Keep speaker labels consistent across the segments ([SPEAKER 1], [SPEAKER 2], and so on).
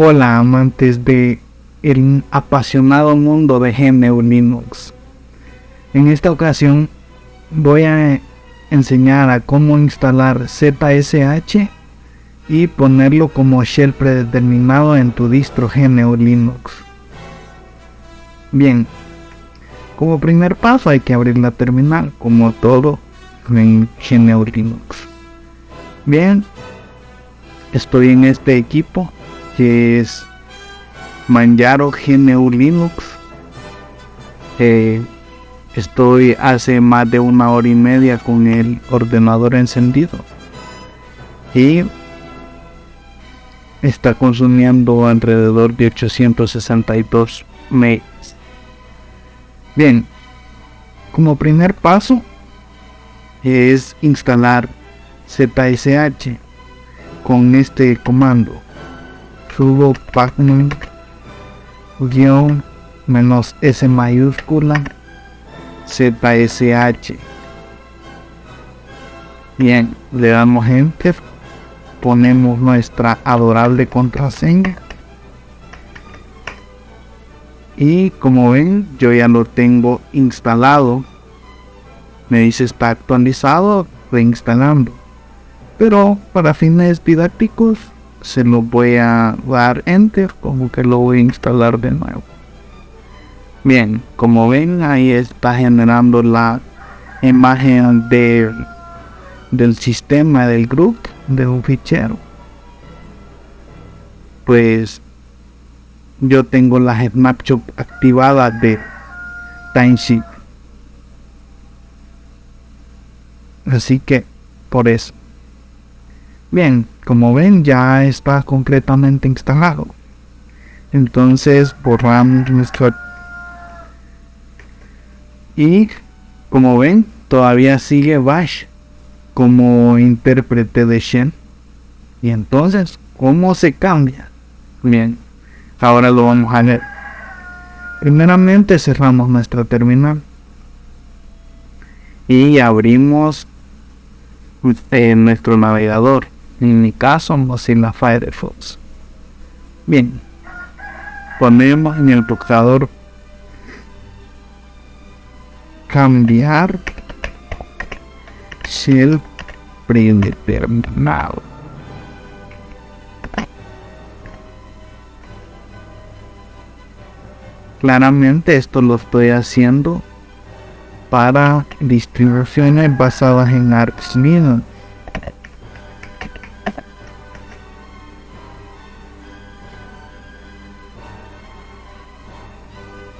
[SPEAKER 1] Hola amantes de el apasionado mundo de GNU Linux. En esta ocasión voy a enseñar a cómo instalar ZSH y ponerlo como shell predeterminado en tu distro GNU Linux. Bien, como primer paso hay que abrir la terminal, como todo en GNU Linux. Bien, estoy en este equipo que es Manjaro GNU Linux. Eh, estoy hace más de una hora y media con el ordenador encendido y está consumiendo alrededor de 862 megas. Bien, como primer paso es instalar ZSH con este comando sudo pacman guion menos s mayúscula zsh bien le damos enter ponemos nuestra adorable contraseña. Y como ven yo ya lo tengo instalado. Me dice está actualizado reinstalando pero para fines didácticos se lo voy a dar enter como que lo voy a instalar de nuevo. Bien como ven ahí está generando la imagen de, del sistema del group de un fichero. Pues yo tengo la snapshot activada de timesheet. Así que por eso bien como ven ya está completamente instalado. Entonces borramos nuestro y como ven todavía sigue bash como intérprete de Shen. Y entonces cómo se cambia bien ahora lo vamos a ver primeramente cerramos nuestra terminal. Y abrimos eh, nuestro navegador en mi caso Mozilla Firefox. Bien ponemos en el buscador cambiar shell predeterminado. Claramente esto lo estoy haciendo para distribuciones basadas en Arch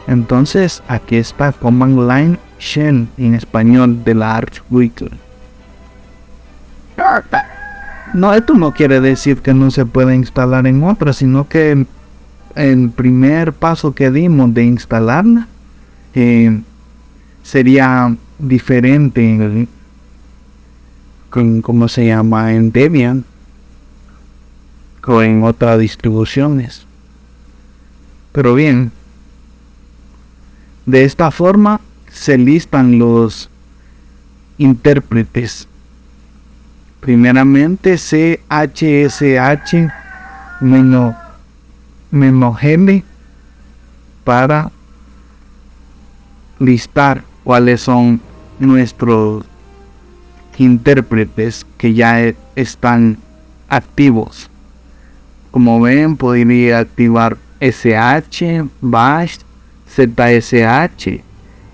[SPEAKER 1] Entonces aquí está Command Line Shell en español de la Arch Weekly. No, esto no quiere decir que no se pueda instalar en otra, sino que el primer paso que dimos de instalarla eh, sería diferente con cómo se llama en Debian o en otras distribuciones. Pero bien, de esta forma se listan los intérpretes. Primeramente CHSH menos para listar cuáles son nuestros intérpretes que ya e, están activos. Como ven, podría activar SH, Bash, ZSH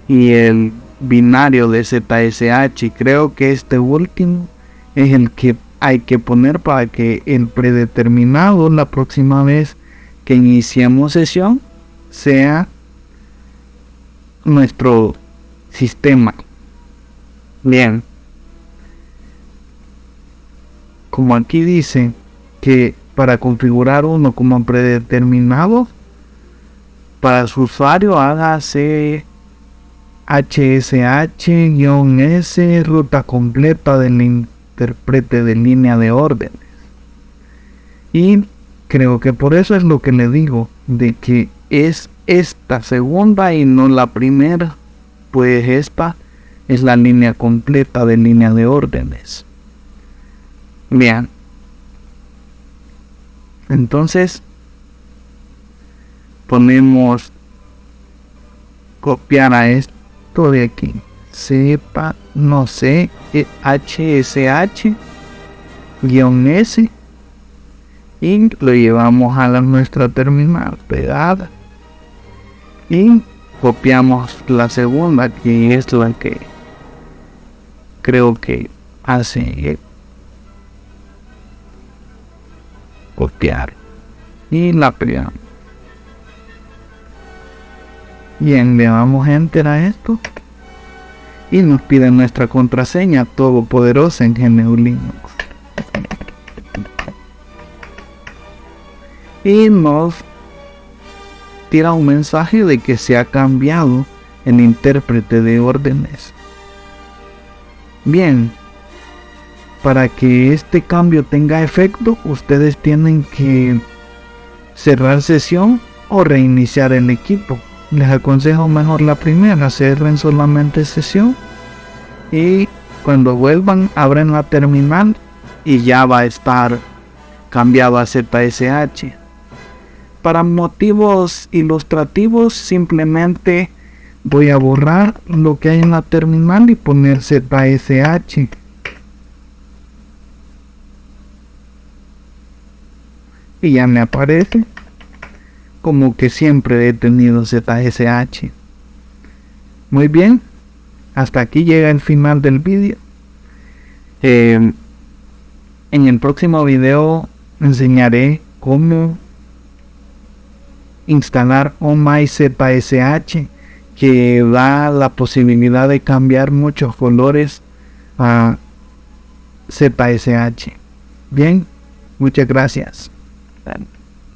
[SPEAKER 1] y el binario de ZSH. Creo que este último es el que hay que poner para que el predeterminado la próxima vez que iniciemos sesión sea nuestro sistema. Bien. Como aquí dice que para configurar uno como predeterminado, para su usuario hágase HSH-S ruta completa del intérprete de línea de órdenes. Y creo que por eso es lo que le digo, de que es esta segunda y no la primera, pues esta es la línea completa de línea de órdenes. Bien. Entonces, ponemos copiar a esto de aquí. Sepa no sé hsh guion s y lo llevamos a la, nuestra terminal pegada y copiamos la segunda que es la que creo que hace copiar. Y la pegamos bien le damos enter a esto y nos pide nuestra contraseña todopoderosa en GNU Linux y nos tira un mensaje de que se ha cambiado el intérprete de órdenes. Bien, para que este cambio tenga efecto, ustedes tienen que cerrar sesión o reiniciar el equipo. Les aconsejo mejor la primera, cerren solamente sesión y cuando vuelvan abren la terminal y ya va a estar cambiado a ZSH para motivos ilustrativos simplemente voy a borrar lo que hay en la terminal y poner ZSH y ya me aparece como que siempre he tenido ZSH muy bien hasta aquí llega el final del vídeo eh, en el próximo video enseñaré cómo instalar ZSH que da la posibilidad de cambiar muchos colores a ZSH. Bien, muchas gracias.